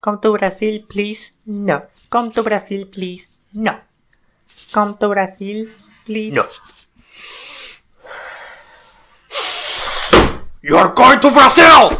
Come to Brazil, please. No. Come to Brazil, please. No. Come to Brazil, please. No. You're going to Brazil!